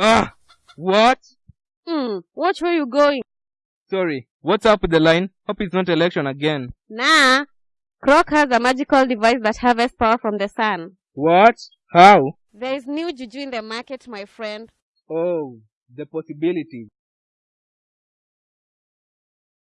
Ah! What? Hmm, watch where you're going. Sorry, what's up with the line? Hope it's not election again. Nah. Croc has a magical device that harvests power from the sun. What? How? There is new juju in the market, my friend. Oh, the possibilities.